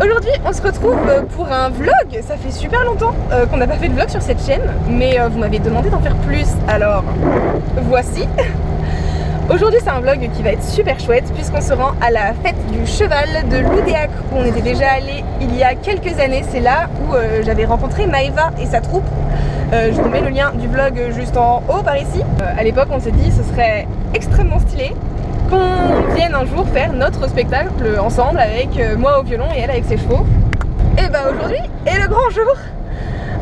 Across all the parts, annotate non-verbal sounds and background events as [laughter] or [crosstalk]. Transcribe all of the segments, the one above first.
Aujourd'hui on se retrouve euh, pour un vlog, ça fait super longtemps euh, qu'on n'a pas fait de vlog sur cette chaîne mais euh, vous m'avez demandé d'en faire plus. Alors voici. [laughs] Aujourd'hui c'est un vlog qui va être super chouette puisqu'on se rend à la fête du cheval de Loudéac où on était déjà allé il y a quelques années. C'est là où j'avais rencontré Maeva et sa troupe. Je vous mets le lien du vlog juste en haut par ici. À l'époque on s'est dit ce serait extrêmement stylé qu'on vienne un jour faire notre spectacle ensemble avec euh, moi au violon et elle avec ses chevaux. Et bah aujourd'hui est le grand jour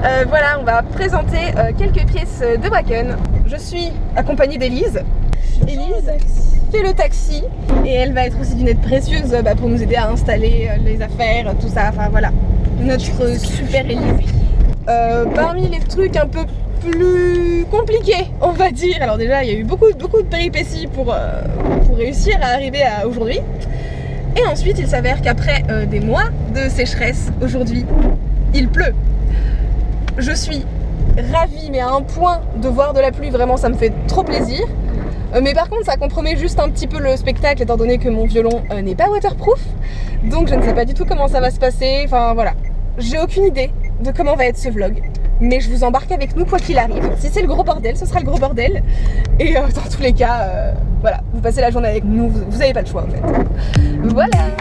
euh, Voilà, on va présenter euh, quelques pièces de Bracken. Je suis accompagnée d'Elise. Elise fait le taxi et elle va être aussi d'une aide précieuse bah, pour nous aider à installer les affaires, tout ça, enfin voilà. Notre super Elise. Parmi les trucs un peu plus compliqué on va dire. Alors déjà il y a eu beaucoup, de péripéties pour, euh, pour réussir à arriver à aujourd'hui. Et ensuite il s'avère qu'après euh, des mois de sécheresse aujourd'hui il pleut. Je suis ravie mais à un point de voir de la pluie vraiment ça me fait trop plaisir. Euh, mais par contre ça compromet juste un petit peu le spectacle étant donné que mon violon n'est pas waterproof. Donc je ne sais pas du tout comment ça va se passer. Enfin voilà. J'ai aucune idée de comment va être ce vlog mais je vous embarque avec nous quoi qu'il arrive. Si c'est le gros bordel, ce sera le gros bordel. Et euh, dans tous les cas, euh, voilà, vous passez la journée avec nous, vous n'avez pas le choix en fait. Voilà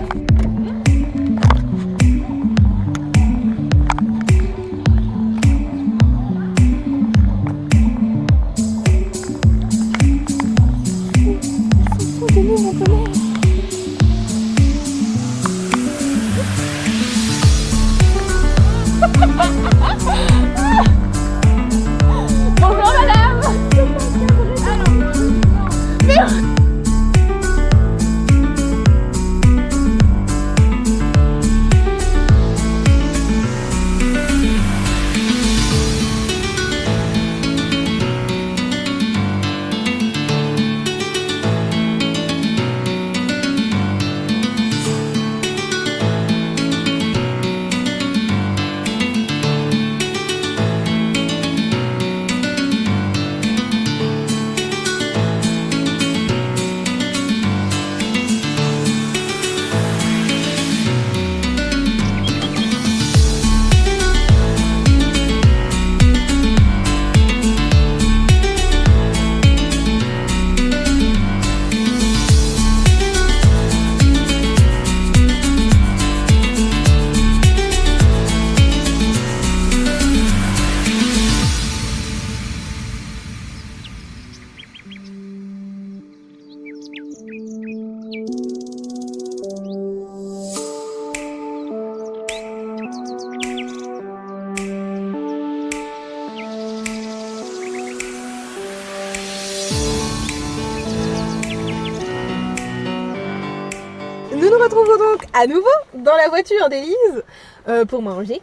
à nouveau dans la voiture d'Elise euh, pour manger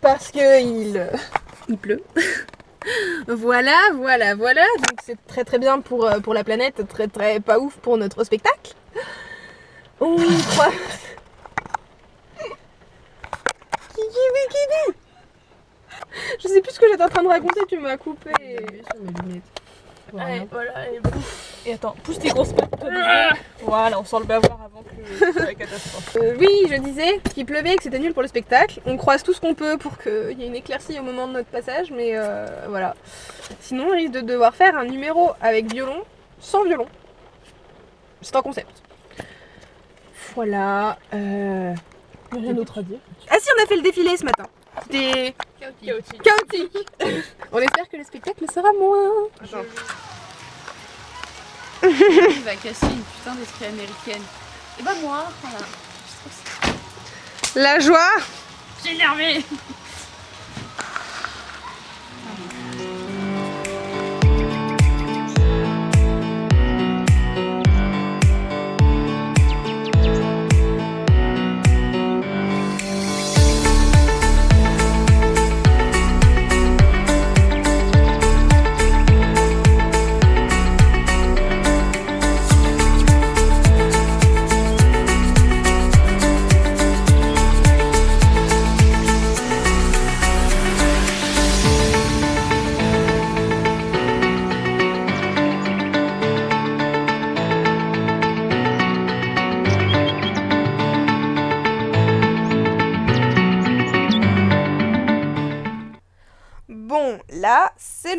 parce que il, euh, il pleut. [laughs] voilà, voilà, voilà. Donc c'est très très bien pour, euh, pour la planète, très très pas ouf pour notre spectacle. On croit. [laughs] Je sais plus ce que j'étais en train de raconter, tu m'as coupé. Allez, voilà, et, et attends, pousse tes grosses pattes. Ah voilà, on sent le bavoir avant que la catastrophe. Euh, oui, je disais qu'il pleuvait et que c'était nul pour le spectacle. On croise tout ce qu'on peut pour qu'il y ait une éclaircie au moment de notre passage, mais euh, voilà. Sinon, on risque de devoir faire un numéro avec violon, sans violon. C'est un concept. Voilà. Euh... Rien d'autre à dire. Ah si, on a fait le défilé ce matin. C'était chaotique. chaotique. [laughs] on espère que le spectacle sera moins. Attends. Il va casser une putain d'esprit américaine. Et bah moi, voilà. La joie J'ai énervé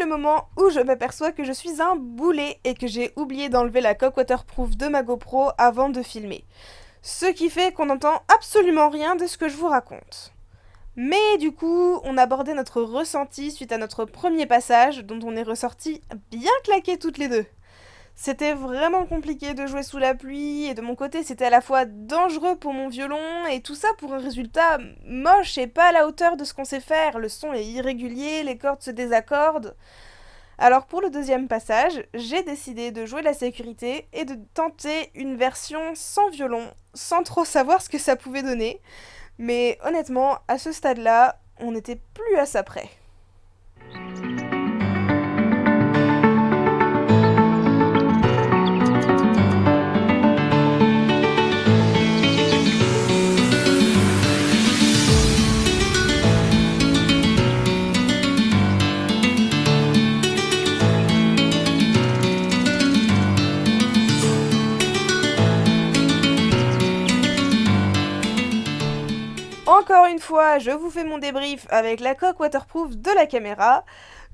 moment où je m'aperçois que je suis un boulet et que j'ai oublié d'enlever la coque waterproof de ma GoPro avant de filmer. Ce qui fait qu'on n'entend absolument rien de ce que je vous raconte. Mais du coup, on abordait notre ressenti suite à notre premier passage, dont on est ressorti bien claqués toutes les deux. C'était vraiment compliqué de jouer sous la pluie, et de mon côté c'était à la fois dangereux pour mon violon, et tout ça pour un résultat moche et pas à la hauteur de ce qu'on sait faire. Le son est irrégulier, les cordes se désaccordent. Alors pour le deuxième passage, j'ai décidé de jouer la sécurité et de tenter une version sans violon, sans trop savoir ce que ça pouvait donner. Mais honnêtement, à ce stade-là, on n'était plus à ça près. Encore une fois, je vous fais mon débrief avec la coque waterproof de la caméra.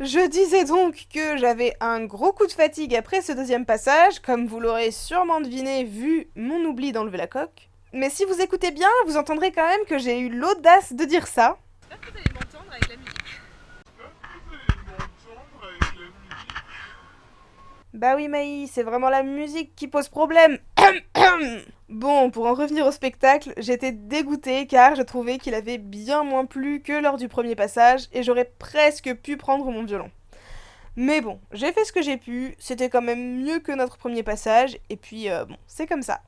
Je disais donc que j'avais un gros coup de fatigue après ce deuxième passage, comme vous l'aurez sûrement deviné vu mon oubli d'enlever la coque. Mais si vous écoutez bien, vous entendrez quand même que j'ai eu l'audace de dire ça. Bah oui Maï, c'est vraiment la musique qui pose problème. [coughs] bon, pour en revenir au spectacle, j'étais dégoûtée car je trouvais qu'il avait bien moins plu que lors du premier passage et j'aurais presque pu prendre mon violon. Mais bon, j'ai fait ce que j'ai pu, c'était quand même mieux que notre premier passage et puis euh, bon, c'est comme ça.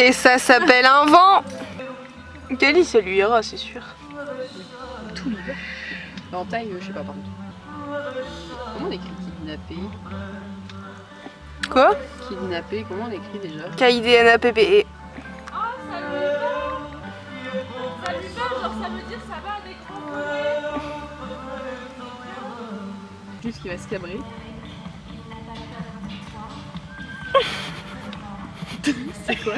Et ça s'appelle un vent Kelly, ça lui ira, c'est sûr. Tout l'hiver. En taille, je sais pas par contre. Comment on écrit kidnappé? Quoi? Kidnappé, comment on écrit déjà? K-I-D-N-A-P-P-E. Oh, ça lui va Ça lui va, genre ça veut dire ça va avec Juste qu'il va se cabrer. [laughs] C'est [laughs] quoi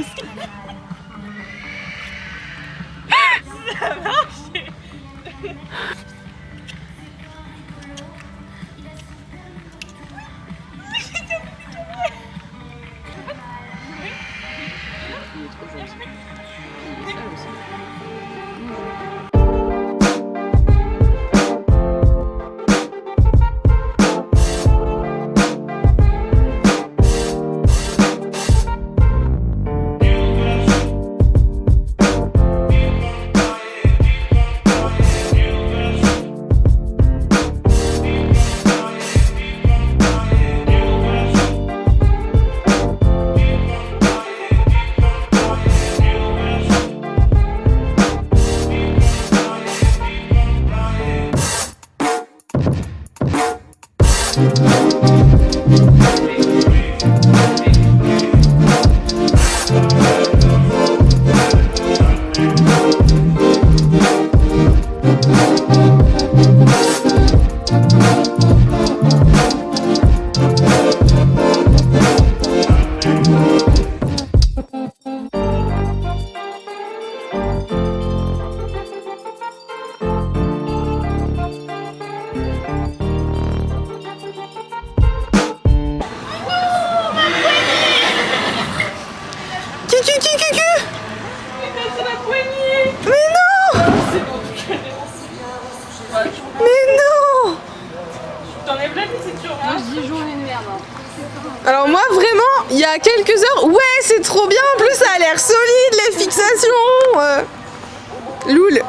ouais c'est trop bien, en plus ça a l'air solide les fixations euh. Loul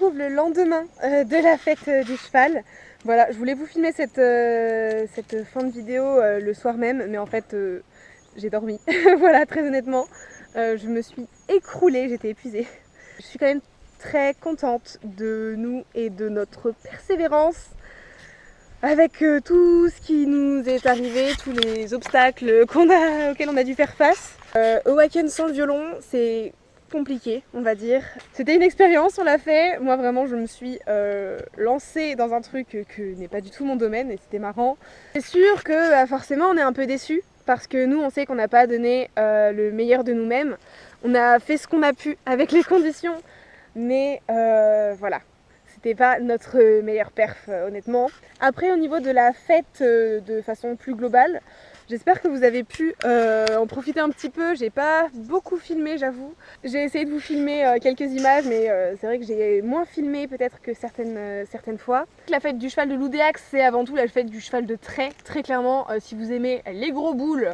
retrouve le lendemain euh, de la fête euh, du cheval. Voilà, je voulais vous filmer cette, euh, cette fin de vidéo le soir même, mais en fait j'ai dormi. [laughs] voilà, très honnêtement. Je me suis écroulée, j'étais épuisée. Je suis quand même très contente de nous et de notre persévérance avec tout ce qui nous est arrivé, tous les obstacles qu'on a, auxquels on a dû faire face. Euh, Awaken sans le violon, c'est compliqué, on va dire. C'était une expérience, on l'a fait. Moi, vraiment, je me suis euh, lancée dans un truc que n'est pas du tout mon domaine et c'était marrant. C'est sûr que bah, forcément, on est un peu déçus parce que nous, on sait qu'on n'a pas donné euh, le meilleur de nous-mêmes. On a fait ce qu'on a pu avec les conditions, mais euh, voilà. C'était pas notre meilleur perf, honnêtement. Après, au niveau de la fête de façon plus globale, J'espère que vous avez pu euh, en profiter un petit peu. J'ai pas beaucoup filmé, j'avoue. J'ai essayé de vous filmer euh, quelques images, mais euh, c'est vrai que j'ai moins filmé peut-être que certaines, certaines fois. La fête du cheval de l'Oudéax, c'est avant tout la fête du cheval de trait. Très clairement, si vous aimez les gros boules,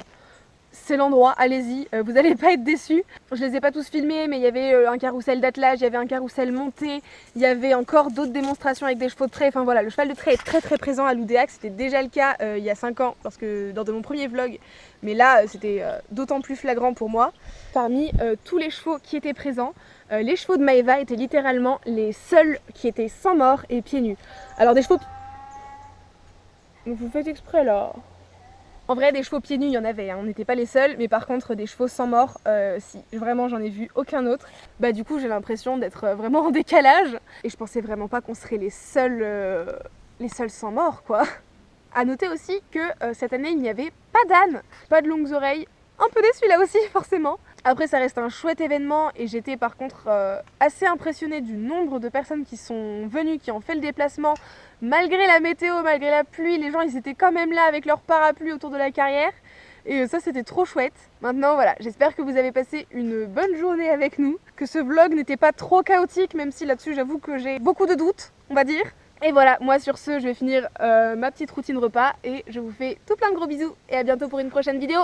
c'est l'endroit, allez-y, euh, vous n'allez [laughs] pas être déçus. Je les ai pas tous filmés, mais il y avait euh, un carrousel d'attelage, il y avait un carrousel monté, il y avait encore d'autres démonstrations avec des chevaux de trait. Enfin voilà, le cheval de trait est très très présent à l'Oudéac. C'était déjà le cas euh, il y a 5 ans, lorsque, lors de mon premier vlog, mais là c'était d'autant plus flagrant pour moi. Parmi tous les chevaux qui étaient présents, les chevaux de Maeva étaient littéralement les seuls qui étaient sans mort et pieds nus. Alors des chevaux... Vous faites exprès là en vrai, des chevaux pieds nus, il y en avait, hein. on n'était pas les seuls, mais par contre, des chevaux sans mort, euh, si, vraiment, j'en ai vu aucun autre. Bah, du coup, j'ai l'impression d'être euh, vraiment en décalage, et je pensais vraiment pas qu'on serait les seuls, euh, les seuls sans mort, quoi. À noter aussi que euh, cette année, il n'y avait pas d'âne, pas de longues oreilles, un peu déçu là aussi, [laughs] forcément. Après, ça reste un chouette événement, et j'étais par contre euh, assez impressionnée du nombre de personnes qui sont venues, qui ont fait le déplacement, malgré la météo, malgré la pluie, les gens ils étaient quand même là avec leur parapluie autour de la carrière. Et euh, ça c'était trop chouette. Maintenant voilà, j'espère que vous avez passé une bonne journée avec nous, que ce vlog n'était pas trop chaotique, même si là-dessus j'avoue que j'ai beaucoup de doutes, on va dire. Et voilà, moi sur ce, je vais finir euh, ma petite routine repas et je vous fais tout plein de gros bisous et à bientôt pour une prochaine vidéo.